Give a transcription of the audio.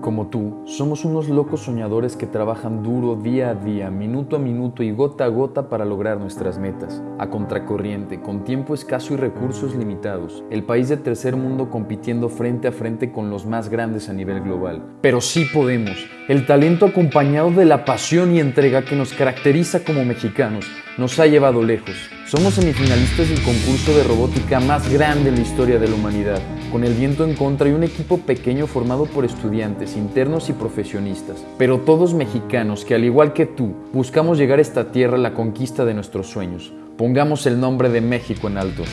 Como tú, somos unos locos soñadores que trabajan duro día a día, minuto a minuto y gota a gota para lograr nuestras metas. A contracorriente, con tiempo escaso y recursos limitados, el país de tercer mundo compitiendo frente a frente con los más grandes a nivel global. Pero sí podemos. El talento acompañado de la pasión y entrega que nos caracteriza como mexicanos nos ha llevado lejos. Somos semifinalistas del concurso de robótica más grande en la historia de la humanidad, con el viento en contra y un equipo pequeño formado por estudiantes, internos y profesionistas, pero todos mexicanos que al igual que tú buscamos llegar a esta tierra la conquista de nuestros sueños. Pongamos el nombre de México en alto.